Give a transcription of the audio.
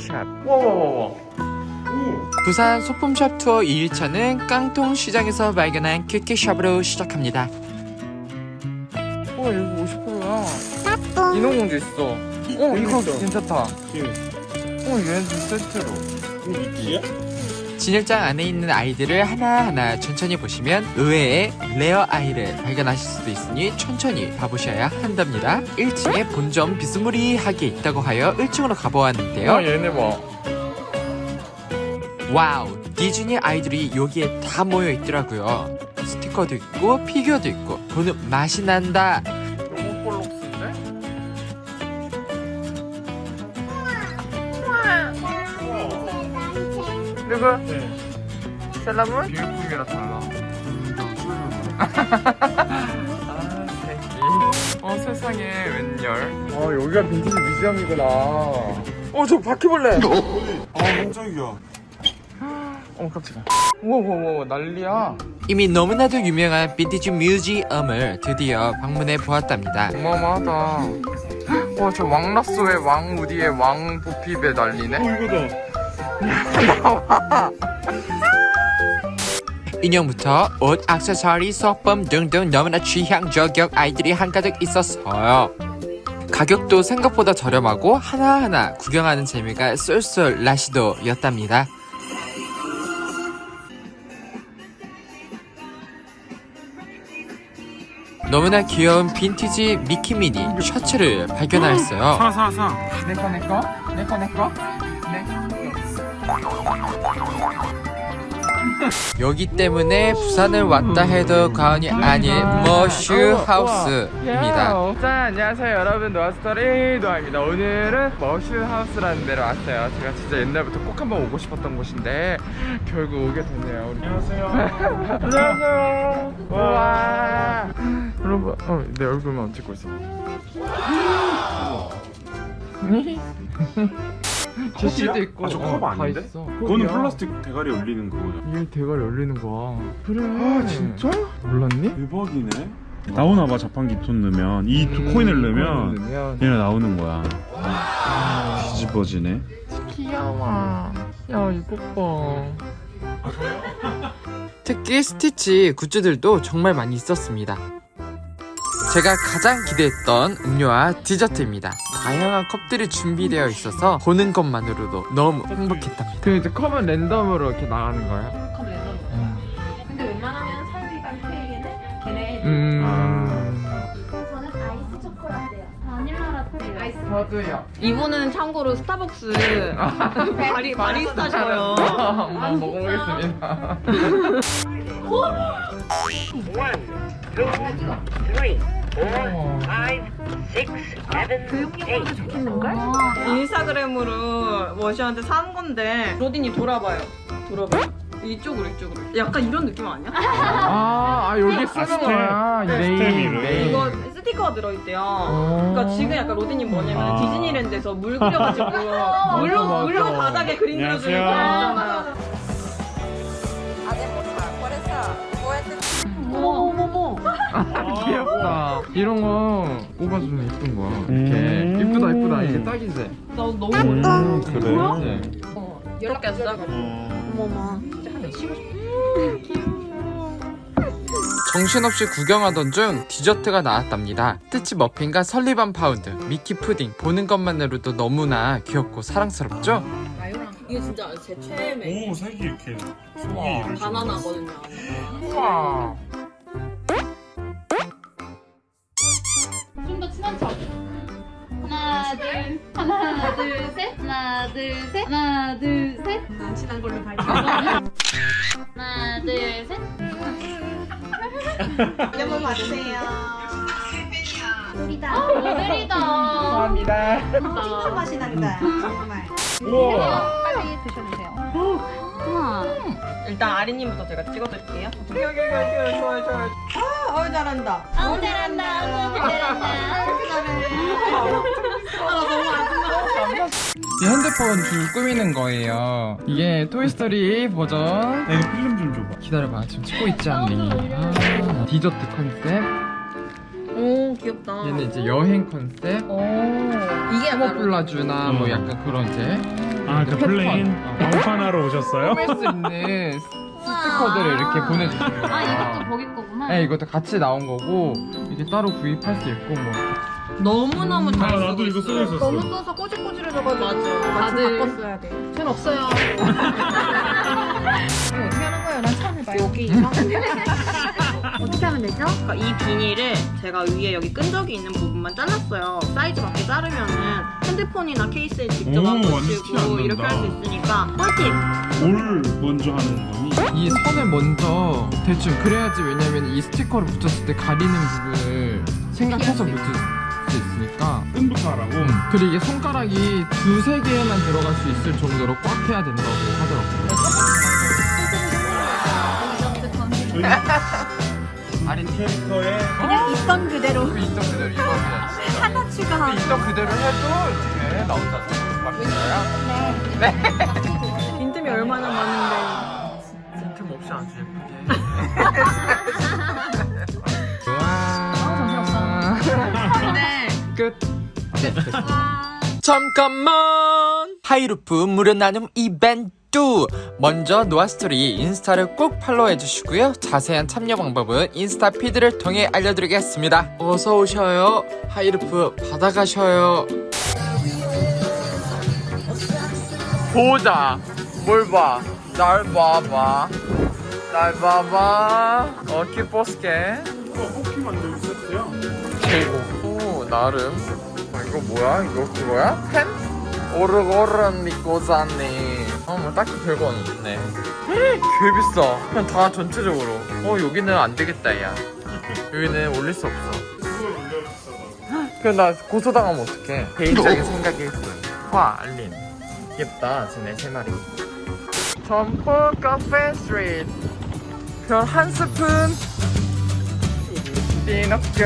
캔디샵. 와와와와. 부산 소품샵 투어 2일차는 깡통 시장에서 발견한 큐키샵으로 시작합니다. 어 이거 50%야. 인어공주 있어. 어 이거 괜찮다. 어 얘는 세트로. 미키야? 진열장 안에 있는 아이들을 하나하나 천천히 보시면 의외의 rare 아이를 발견하실 수도 있으니 천천히 봐보셔야 한답니다. 1층에 본점 비스무리하게 있다고 하여 1층으로 가보았는데요. 아 얘네 봐 Wow 디즈니 아이들이 여기에 다 모여 있더라고요. 스티커도 있고 피규어도 있고. 보는 맛이 난다 누구? 네. 세일러문? 비매품이라 달라. 아 어 세상에 웬열 아 여기가 빈티지 뮤지엄이구나. 어저 바퀴벌레. 아 깜짝이야. 어머 깜짝이야. 우와우와 난리야. 이미 너무나도 유명한 빈티지 뮤지엄을 드디어 방문해 보았답니다. 어마어마하다. 와저 왕랏소에 왕 우디에 왕 보핍에 난리네. 어 이거다 인형부터 옷, 액세서리, 소품 등등 너무나 취향 저격 아이들이 한가득 있었어요. 가격도 생각보다 저렴하고 하나하나 구경하는 재미가 쏠쏠 라시도였답니다. 너무나 귀여운 빈티지 미키미니 셔츠를 발견하였어요. 사사사. 내꺼 내꺼 내꺼 내꺼 네. 여기 때문에 부산을 왔다 해도 과언이 아닌 머슈 하우스입니다. 자 안녕하세요 여러분 노아스토리 노아입니다. 오늘은 머슈 하우스라는 데로 왔어요. 제가 진짜 옛날부터 꼭 한번 오고 싶었던 곳인데 결국 오게 됐네요. 우리 안녕하세요 안녕하세요. 와 여러분 어, 내 얼굴만 찍고 있어. 제시도 있고 아, 저컵 어, 다 아닌데? 있어. 그거는. 플라스틱 대가리 올리는 거야 이게 대가리 열리는 거야. 그래. 아 진짜? 몰랐니? 대박이네 나오나 봐 자판기 돈 넣으면 이두 코인을 넣으면 넣으면 얘네 나오는 거야 뒤집어지네 귀여워. 야 이거 봐. 특히 스티치 굿즈들도 정말 많이 있었습니다. 제가 가장 기대했던 음료와 디저트입니다. 다양한 컵들이 준비되어 있어서 보는 것만으로도 너무 행복했답니다. 그 이제 컵은 랜덤으로 이렇게 나가는 거야? 컵 랜덤. 근데 웬만하면 사유리가 케이크는 걔네 음. 저는 아이스 초코라떼요. 바닐라 라떼요. 아이스. 저도요. 이분은 참고로 스타벅스 바리 바리스타셔요. 한번 먹어보겠습니다. One, two, three, four, five, six, seven, eight. 인스타그램으로 머시한테 산 건데 로딘이 돌아봐요. 돌아봐요. 이쪽으로 이쪽으로. 약간 이런 느낌 아니야? 아, 아 여기 쓰는 스텝. 거야. 네임. 이거 스티커가 들어있대요. 어. 그러니까 지금 약간 로딘이 뭐냐면 아. 디즈니랜드에서 물 그려가지고 물로 맞아. 물로 바닥에 그림 그려주는 거. 있잖아요. 귀 엽다. 이런 거 꼽아주면 예쁜 거야. 이렇게 음. 이쁘다 이쁘다 이게 딱이지. 나 너무 음 그래 네. 이렇게 했어. 어. 어머머. 정신없이 구경하던 중 디저트가 나왔답니다. 스티치 머핀과 설리반 파운드, 미키 푸딩 보는 것만으로도 너무나 귀엽고 사랑스럽죠? 이게 진짜 제 최애 오 색이 이렇게 속이 식으로 바나나거든요. 우와. 둘 셋. 하나 둘 셋. 하나 둘 셋. 안 친한 걸로 발표. 하나 둘 셋. 한번 봐주세요. 우리다. 오늘이다. 감사합니다. 핑크 맛이 난다. 정말. 우와. 빨리 드셔주세요. 일단 아리님부터 제가 찍어드릴게요. 여기 여기 여기 여기 좋아요 좋아요. 아, 어우 잘한다. 아우 잘한다. 아우 잘한다. 아 너무 아름다워. 이 핸드폰 줄 꾸미는 거예요. 이게 토이스토리 버전. 야, 이거 필름 좀 줘봐 기다려봐 지금 찍고 있지 않니? 아, 디저트 컨셉. 오 귀엽다. 얘는 이제 여행 컨셉. 오 이게 약간 camouflage나 뭐 음. 약간 그런 이제 아, 그 plain 어. 왕판하러 오셨어요? 꾸밀 수 있는 스티커들을 이렇게 보내주시는 거예요. 아 이것도 거기 거구나. 네, 이것도 같이 나온 거고 이게 따로 구입할 수 있고 뭐 너무너무 잘 아, 쓰고 나도 이거 쓰고 있어요. 있었어. 너무 써서 꼬질꼬질해져가지고 맞아. 다들 바꿨어야 돼. 전 없어요. 이거 어떻게 하는 거예요? 난 처음 해봐요. 여기. 어떻게 하면 되죠? 그러니까 이 비닐을 제가 위에 여기 끈적이 있는 부분만 잘랐어요. 사이즈 맞게 자르면은 핸드폰이나 케이스에 직접 오, 안 완전 티 붙이고 안 이렇게. 할 수 있으니까 꿀팁! 뭘 먼저 하는 거니? 이 선을 먼저 대충 그래야지 왜냐면 이 스티커를 붙였을 때 가리는 부분을 생각해서 붙일 수 있으니까 끈부터 하라고? 그리고 이게 손가락이 두세 개만 들어갈 수 있을 정도로 꽉 해야 된다고 하더라고요. 저희 아린 캐릭터에 그냥 있던 그대로. 그 있던 그대로 입어야지. 하나 그 추가하고. 있던 그대로 해도 이렇게 나온다고. 맞나요? 잠깐만. 하이루프 무료 나눔 이벤트. 먼저 노아스토리 인스타를 꼭 팔로우해 주시고요. 자세한 참여 방법은 인스타 피드를 통해 알려드리겠습니다. 어서 오셔요. 하이루프 받아가셔요. 보자. 뭘 봐 날 봐봐. 날 봐봐. 어 키포스케 이거 뽑기 만들고 세트야. 최고 오 나름. 아, 이거 뭐야 이거 그거야? 펜? 오르고른 믿고 샀네 어뭐 딱히 별건 없네 개 비싸 그냥 다 전체적으로 어 여기는 안 되겠다 야 여기는 올릴 수 없어. 그럼 나 고소당하면 어떡해 개인적인 생각이 화 알림 귀엽다 쟤네 세 마리 점프 카페 스트리트 별 한 스푼 피노키